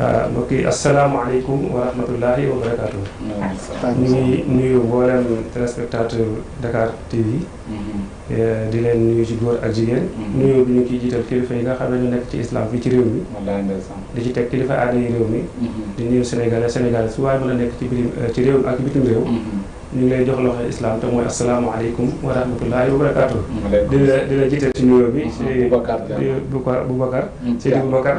Ah, mbokk yi asalaamaaleykum wa rahmatullahi wa barakaatu. ñu ngi nuyu mboolem téléspectateur Dakar TV. Mm-hmm. Eh, di leen nuyu ci góor ak jigéen. Mm-hmm. nuyu bi ñu ciy jiital kilifa yi nga xam ne ñu nekk ci islam bi ci réew mi. di ci teg kilifa aada yi réew mi. Mm-hmm. di nuyu Sénégal ak Sénégal su waaye mën a nekk ci biir eh, ci réew mi ak bitim réew. ñu ngi lay jox loxo islam te mooy asalaamaaleykum wa rahmatullahi wa barakaatu. di la di la jiital ci nuyoo bi. Boubacar Boubacar. Seydi Boubacar.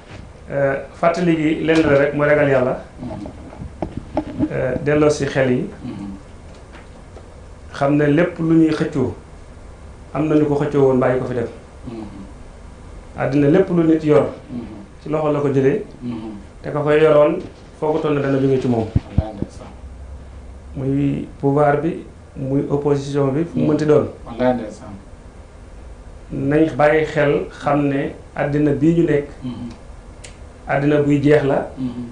euh, fàttali gi lenn la rek mooy ragal yàlla euh, delloo si xel yi xam ne lépp lu ñuy xëccoo am na ñu ko xëccoo woon bàyyi ko fi dem àddina lépp lu nit yor ci loxo la ko jëlee te ka koy yoroon foo ko toll ne dana jóge ci moom muy pouvoir bi muy opposition bi fu mu mënti doon. wallaay ndeysaan. nañ bàyyi xel xam ne àddina bii ñu nekk. Mm-hmm. àddina buy jeex la. Mm-hmm.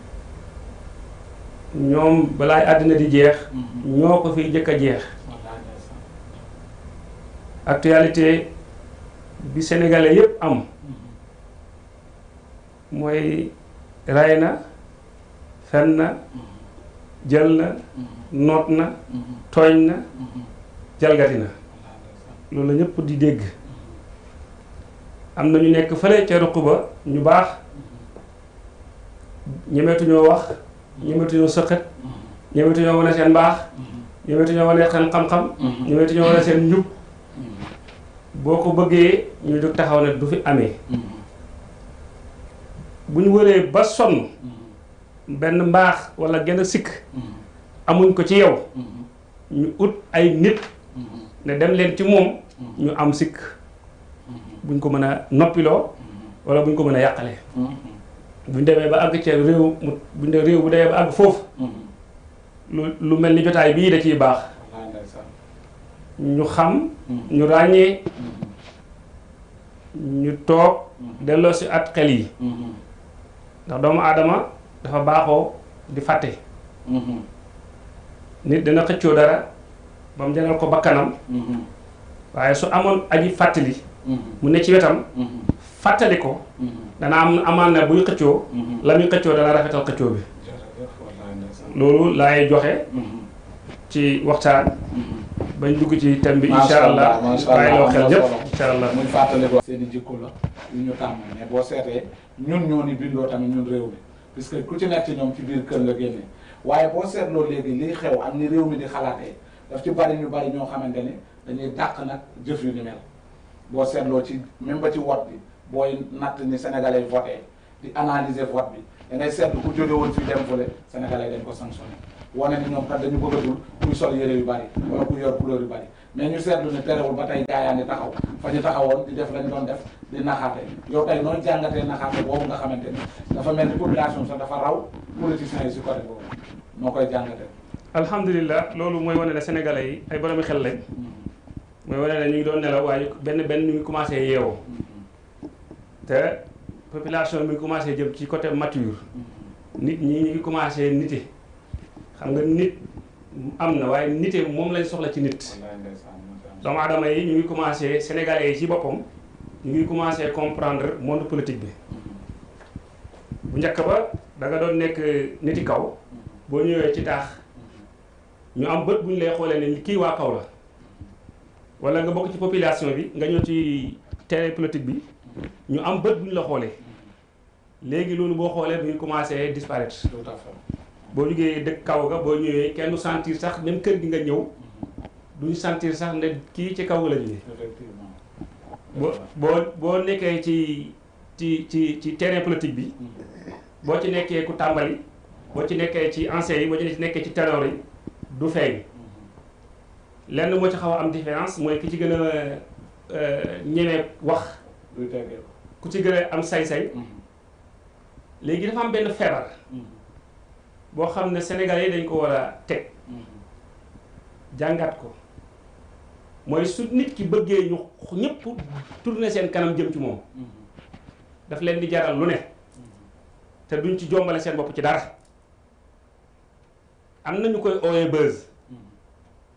ñoom balaay àddina di jeex. Mm-hmm. ñoo ko fiy jëkk a jeex. actualité bi sénégalais yépp am. mooy ray na fen na jël na noot na tooñ na jalgati na loolu la ñëpp di dégg am na ñu nekk fële ca ruq ba ñu baax ñemeetuñoo wax ñemeetuñoo sëqat ñemeetuñoo wane seen baax ñemeetuñoo wane seen xam-xam ñemeetuñoo wane seen njub boo ko bëggee ñu jóg taxaw ne du fi amee bu ñu wëree ba sonn benn mbaax walla genn sikk amuñ ko ci yow ñu ut ay nit ne dem leen ci moom ñu am sikk buñ ko mën a noppiloo wala buñ ko mën a yàqale buñ demee ba àgg ca réew mu buñ demee réew bu demee ba àgg foofu lu lu mel ni jotaay bii da ciy baax ñu xam ñu ràññee ñu toog delloo si at xel yi ndax doomu aadama dafa baaxoo di fàtte nit dana xëccoo dara ba mu jaral ko bakkanam waaye su amoon aji fàttali mu ne ci wetam fàttali ko dana am amaan na buy xëccoo la muy xëccoo dana rafetal xëccoo bi loolu laay joxe ci waxtaan bañ dugg ci thème bi incha allah bàyyi loo xel yëpp incha allah muy fàttali ko seen i jikko la yu ñu tàmm mais boo seetee ñun ñoo ni bindoo tamit ñun réew mi puisque ku ci nekk ci ñoom ci biir kër nga génnee waaye boo seetloo léegi liy xew ak ni réew mi di xalaatee daf ci bari ñu bari ñoo xamante ni dañuy dàq nag jëf yu ni mel boo seetloo ci même ba ci vote bi booy natt ni sénégalais voté di analyser vote bi da ngay seetlu ku jóge woon fii dem fële sénégalais dañ ko sanctionné wane ni ñoom kat dañu bëggatul kuy sol yére yu bari wala kuy yor couleur yu bari mais ñu seetlu ne terewul ba tey gaa yaa ngi taxaw fa ñu taxawoon di def lañ doon def di naxaate yow tey nooy jàngatee naxaate boobu nga xamante ni dafa mel ni population sax dafa raw politiciens yi si côté boobu noo koy jàngatee. alhamdulilah loolu mooy wane ne sénégalais yi ay boromi xel lañ mooy wane ne ñu ngi doon nelaw waaye benn benn ñu ngi commencé yeewu te population bi commencé jëm ci côté mature nit ñi ñu ngi commencé nite xam nga nit am na waaye nite moom lañ soxla ci nit doomu aadama yi ñu ngi commencé sénégalais yi ci boppam ñu ngi commencé comprendre monde politique bi bu njëkk ba da nga doon nekk niti kaw boo ñëwee ci taax ñu am bët bu ñu lay xoolee ne kii waa kaw la wala nga bokk ci population bi nga ñëw ci terrain politique bi ñu am bët bu ñu la xoolee léegi loolu boo xoolee bu ñu commencé disparaître boo liggéeyee dëkk kaw ga boo ñëwee kenn du sentir sax même kër gi nga ñëw duñ sentir sax ne kii ci kaw la jógee boo boo boo nekkee ci ci ci ci terrain politique bi boo ci nekkee ku tàmbali boo ci nekkee ci anciens yi boo ci nekkee ci terror yi du feeñ lenn moo ci xaw a am différence mooy ki ci gën a euh, ñemee wax ku ci gën a am sañ-sañ mm-hmm. léegi dafa am benn feebar mm-hmm. boo xam ne sénégalais yi dañ ko war a teg jàngat ko mooy su nit ki bëggee ñu ñëpp tourné seen kanam jëm ci moom daf leen di jaral lu ne te duñ ci jombale seen bopp ci dara am na ñu koy ooyee buzz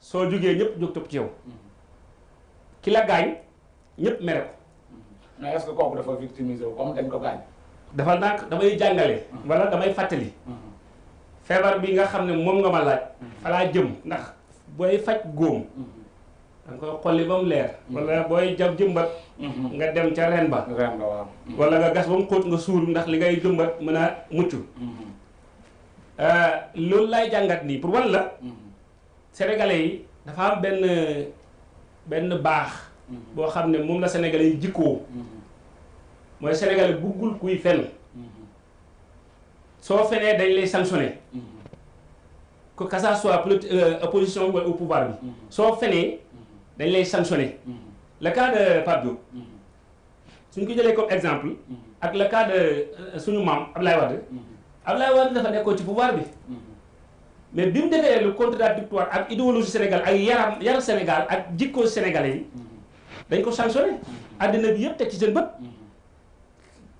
soo jógee ñëpp jóg topp ci yow ki la gaañ ñëpp mere ko. mais est-ce que kooku dafa victimiser wu comme dañ ko gaañ. dafa ndànk damay jàngale. Mm-hmm. wala damay fàttali. Mm-hmm. feebar bi nga xam ne moom nga ma laaj. Mm-hmm. falaa jëm ndax booy faj góom. da nga koy xolli ba mu leer. wala booy jam jëmbat. nga dem ca ren ba. ren ba waaw. wala nga gas ba mu xóot nga suul ndax li ngay jëmbat mën a mucc. euh, loolu lay jàngat nii pour wan la mm-hmm. sénégalais yi dafa am benn benn baax mm-hmm. boo xam ne moom la sénégalais yi jikkoo mm-hmm. mooy sénégalais buggul kuy fen soo fenee dañ lay sanctionné que que ça soit euh, opposition wala au pouvoir bi soo fenee dañ lay sanctionné le cas de Pape suñ ko jëlee comme exemple ak le cas de euh, suñu maam Ablaye Wade Ablaye Wade dafa nekkoon ci pouvoir bi mais bi mu defee lu contradictoire ak idéologie Sénégal ak yaram yaram Sénégal ak jikko sénégalais yi dañ ko sanctionné àddina bi yëpp teg ci seen bët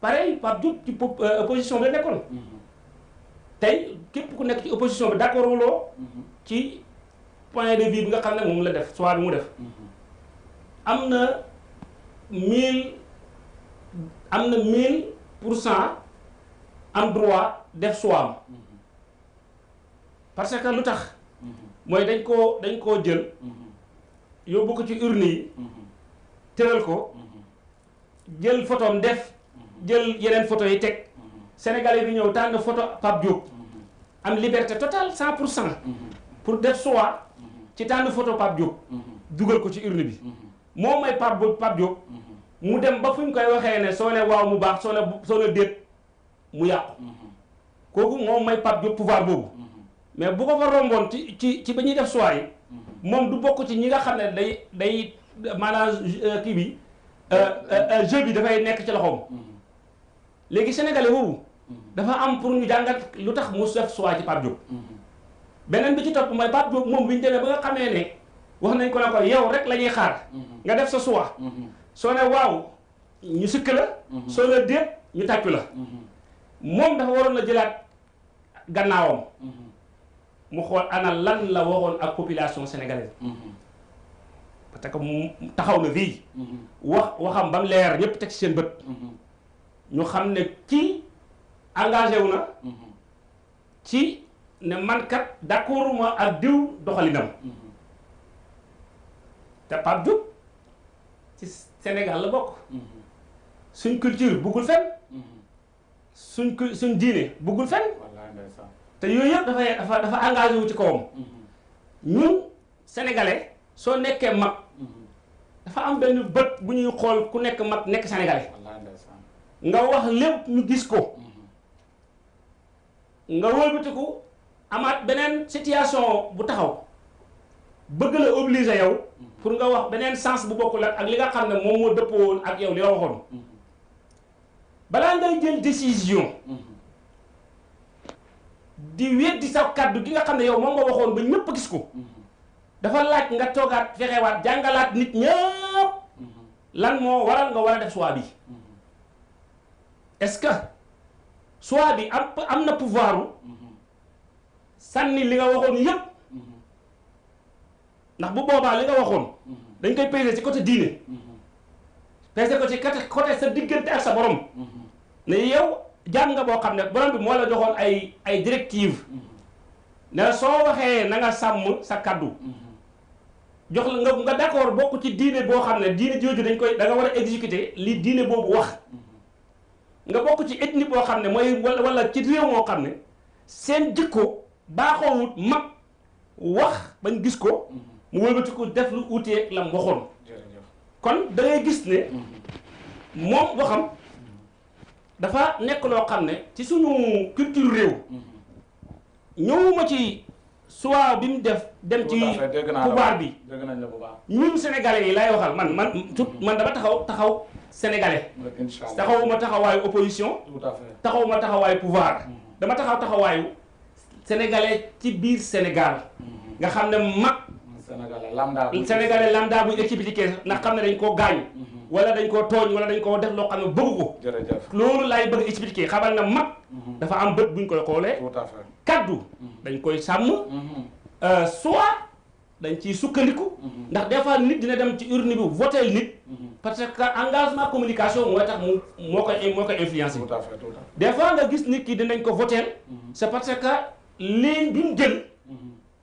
pareil Pape Diop ci euh, opposition bi la nekkoon tey képp ku nekk ci opposition bi d'accord wuloo ci point de vue bi nga xam ne moom la def soit bi mu def am na mille am na mille pour cent am droit def soit am parce que lu tax mooy dañ koo dañ koo jël yóbbu ko ci urne yi tëral ko jël photom def jël yeneen photo yi teg sénégalais bi ñëw tànn photo Pape Diop am liberté totale cent pour cent pour def choix ci tànn photo Pape Diop dugal ko ci urne bi moo may Pape Pape Diop mu dem ba fu ñu koy waxee ne soo ne waaw mu baax soo ne soo ne déet mu yàqu kooku moom may Pape Diop pouvoir boobu mais bu ko fa romboon ci ci ci ba ñuy def choix yi moom du bokk ci ñi nga xam ne day day maanaam euh, kii bi euh, euh, jeu bi dafay nekk ci loxoom léegi sénégalais boobu dafa am pour ñu jàngat lu tax mu def choix ci Pape Diop beneen bi ci topp mooy Pape Diop moom bi ñu demee ba nga xamee ne wax nañ ko ne ko yow rek la ñuy xaar nga def sa choix soo ne waaw ñu sukk la mhm. soo la déet ñu tàccu la mhm. moom dafa waroon a jëlaat gannaawam mhm. mu xool ana lan la waxoon ak population sénégalaise parce que mu taxaw na fii wax waxam ba mu leer ñëpp teg ci seen bët ñu xam ne kii engagé wu na ci ne man kat d'accorduma ak diw doxalinam te Pape Diop ci Sénégal la bokk suñ culture buggul fenn suñ cu- suñ diine buggul fenn wallaay ndeysaan te yooyu yëpp dafay dafa dafa engagé wu ci kawam ñun sénégalais soo nekkee mag dafa am benn bët bu ñuy xool ku nekk mag nekk sénégalais wallaay ndeysaan nga wax lépp ñu gis ko nga wëlbatiku amaat beneen situation bu taxaw bëgg la obligé yow pour nga wax beneen sens bu bokkul ak li nga xam ne moom moo dëppoo woon ak yow li nga waxoon balaa ngay jël décision di weddi sa kàddu gi nga xam ne yow moom nga waxoon ba ñëpp gis ko dafa laaj nga toogaat fexewaat jàngalaat nit ñëpp lan moo waral nga war a def choix bi est-ce que soit bi am am na pouvoir sànni li nga waxoon yépp ndax bu boobaa li nga waxoon dañ koy peser ci côté diine peser ko ci côté côté sa diggante ak sa borom ne yow jàng nga boo xam ne borom bi moo la joxoon ay ay directive ne soo waxee na nga sàmm sa kaddu jox la nga nga d'accord bokk ci diine boo xam ne diine jooju dañ koy da nga war a exécuter li diine boobu wax nga bokk ci ethnie boo xam ne mooy wala ci réew moo xam ne seen jikko baaxoowut mag wax bañ gis ko mu wëlbati ko def lu utee la mu waxoon kon da gis ne mm-hmm. moom waxam dafa nekk loo xam ne ci suñu culture réew mm-hmm. ñëwuma ci soit bi mu def dem ci pouvoir bi ñun sénégalais yi lay waxal man man tout man dama taxaw taxaw sénégalais taxawuma taxawaayu opposition taxawuma taxawaayu pouvoir mm-hmm. dama taxaw taxawaayu sénégalais ci biir sénégal mm-hmm. nga xam ne mag sénégalais lambda buy expliqué ndax xam ne dañ koo gaañ mm-hmm. wala dañ koo tooñ wala dañ koo def loo xam ne bëgg ko loolu laay bëgg expliqué xamal na mag dafa am bët buñ koy xoolee kaddu dañ koy sàmm euh, soit dañ ciy sukkandiku ndax des fois nit dina dem ci urne bi votel nit parce que engagement communication mooy tax mu moo koy moo koy influencé des fois nga gis nit ki dinañ ko votel c'est parce que ligne bi mu jël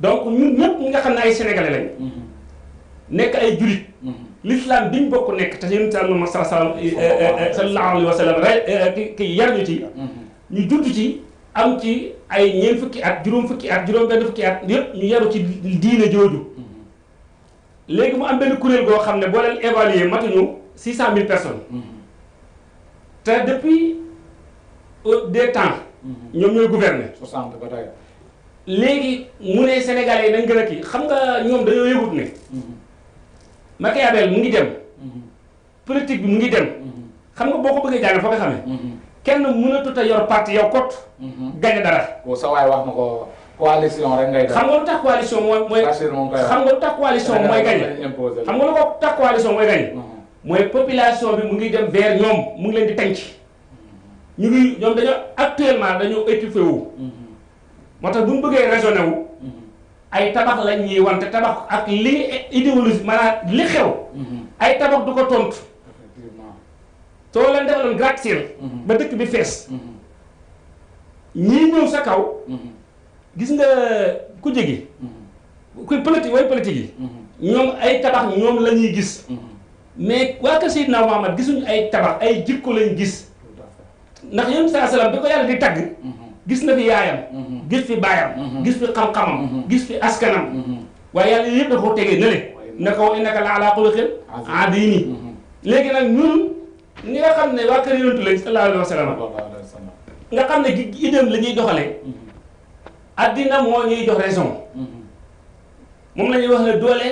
donc ñun ñëpp ñi nga xam ne ay sénégalais lañ. Mhm. nekk ay julit. Mhm. l'islam biñ bokk nekk te yonent am na ma salaam eh, eh, eh, sallallahu alayhi wa sallam rek ki yar ñu ci. Mhm. ñu judd ci am ci ay ñeent fukki at juróom fukki at juróom benn fukki at yëpp ñu yaru ci diine jooju. léegi mu am benn kuréel goo xam ne boo leen évaluer matuñu six cent mille personnes te depuis euh, des temps ñoom ñooy gouverner soixante ba tey léegi mu ne Sénégalais yi dañ gën a kii xam nga ñoom dañoo yëgut ne Machiavel mu ngi dem politique bi mu ngi dem. xam nga boo ko bëggee jàng fa nga xamee. kenn mënatut a yor parti yow kot. gañe dara. waaw sa waay wax na ko coalition rek ngay. xam nga lu tax coalition mooy mooy. xam nga lu tax coalition mooy gañe. xam nga lu ko tax coalition mooy gañe. mooy population bi mu ngi dem vers ñoom mu ngi leen di tànc. ñu ngi ñoom dañoo actuellement dañoo étouffé wu. moo tax bu ñu bëggee raisonné wu ay tabax lañ ñuy wan te tabax ak li idéologie maanaam li xew ay tabax du ko tontu soo leen defaloon gratte-ciel ba dëkk bi fees ñii ñëw sa kaw gis nga ku jegi kuy politique way politique yi ñoom ay tabax ñoom la ñuy gis mais waa kër Seydina Muhammad gisuñu ay tabax ay jikko lañ gis ndax yonent saa salaam bi ko yàlla di tagg gis na fi yaayam gis fi baayam gis fi xam-xamam gis fi askanam waaye yàlla yëpp da ko tegee nële na ko innaka la ala xuluqin adiimi léegi nag ñun ñi nga xam ne waa kër yonent lañ sallallahu alayhi wa sallam nga xam ne idéem la ñuy doxalee addina moo ñuy jox raison moom la ñuy wax ne doole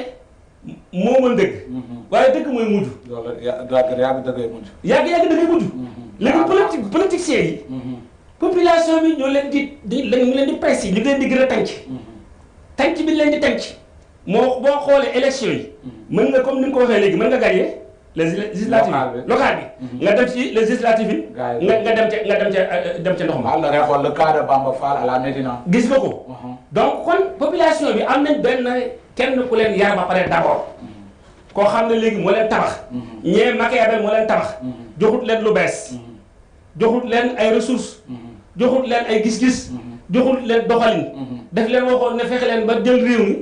moo mën dëgg. Mm-hmm. waaye dëgg mooy mujj. loolu yàgg yàgg dëggay mujj. yàgg yàgg dëggay mujj. Mm-hmm. léegi ah. politique politiciens yi. Mm-hmm. population bi ñoo leen di di ñu leen di presse yi ñu leen di gën a tànc. tànc bi leen di tànc moo boo xoolee élection yi. mën nga comme ni nga ko waxee léegi mën nga gagné. législative local bi mhm. nga dem ci législative yi nga nga dem ca nga dem ca euh, dem ca ndox ma la récolte le cas de Bamba Fall à la Médina gis nga ko mhm. donc kon population bi am nañ benn kenn ku leen yar ba pare d'abord mhm. koo xam ne léegi moo leen tabax ñee Machiavel moo leen tabax joxut leen lu bees joxut leen ay ressources. joxut leen ay gis-gis. joxut leen doxalin. daf leen waxoon ne fexe leen ba jël réew mi.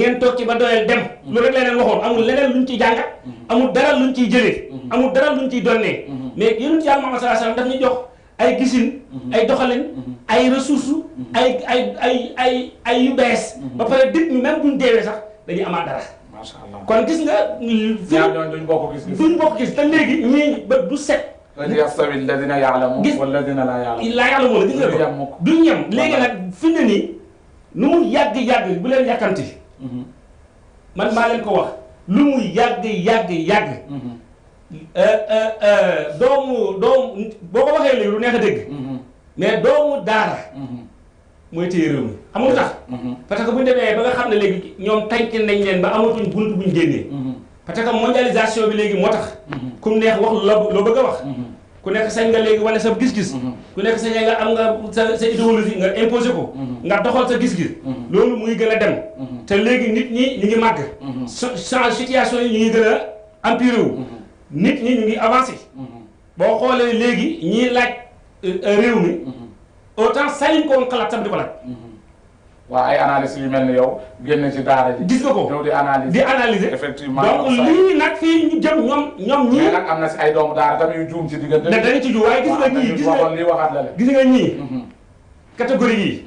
ngeen toog ci ba doyal dem. loolu rek la leen waxoon amul leneen luñ ciy jàngat. amul dara luñ ciy jëlee. amul dara luñ ciy donnee. mais yonent Yàlla Muhammad sallallahu alayhi wasallam daf ñu jox ay gisin. ay doxalin. ay ressources. ay ay ay ay ay yu bees. ba pare dit ñu même buñ deewee sax dañuy amaat dara. macha allah kon gis nga. ñaar ñooñu duñ bokk gis-gis duñ bokk gis te léegi ñii bët bu set. lan yastawi alladina yaalamuun Gis- walladina laa yaalamuun laa yàlla wala gis nga Duñ yem ko mukk. duñ yem léegi nag fi mu ne nii nu mu yàgg yàgg bu leen yàkkamti man maa leen ko wax lu mu yàgg yàgg yàgg euh, euh, euh, doomu doomu boo ko waxee léegi lu neex a dégg mais doomu daara mooy téye réew mi xam nga tax. Mhm. parce que bu ñu demee ba nga xam ne léegi ñoom tànk nañ leen ba amatuñ bunt buñ génnee. Mhm. parce que mondialisation bi léegi moo tax. Mhm. ku neex wax loo loo bëgg a wax. ku nekk sañ nga léegi wane sa gis-gis. ku nekk sañ nga am nga sa sa idéologie nga imposé ko. nga doxal sa gis-gis. loolu muy gën a dem. te léegi nit ñi ñu ngi màgg. change situation yi ñu ngi gën a empiré wu. nit ñi ñu ngi avancé. boo xoolee léegi ñiy laaj euh, euh, réew mi. Mhm. autant sañ ko woon xalaat sax di ko laaj. Mhm. waaw ay analyse yu mel ni yow génn ci daara ji. gis nga ko yow di analyser di analyser. effectivement donc lii nag fii ñu jëm ñoom ñoom ñii. mais nag am na si ay doomu daara tamit yu juum ci diggante. ne dañu ci juum waaye gis nga ñii gis nga lii waxaat la gis nga ñii. Mhm. catégorie yii.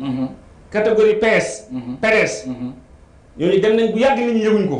catégorie PS. PDS. ñooñu dem nañ bu yàgg nit ñi yëguñ ko.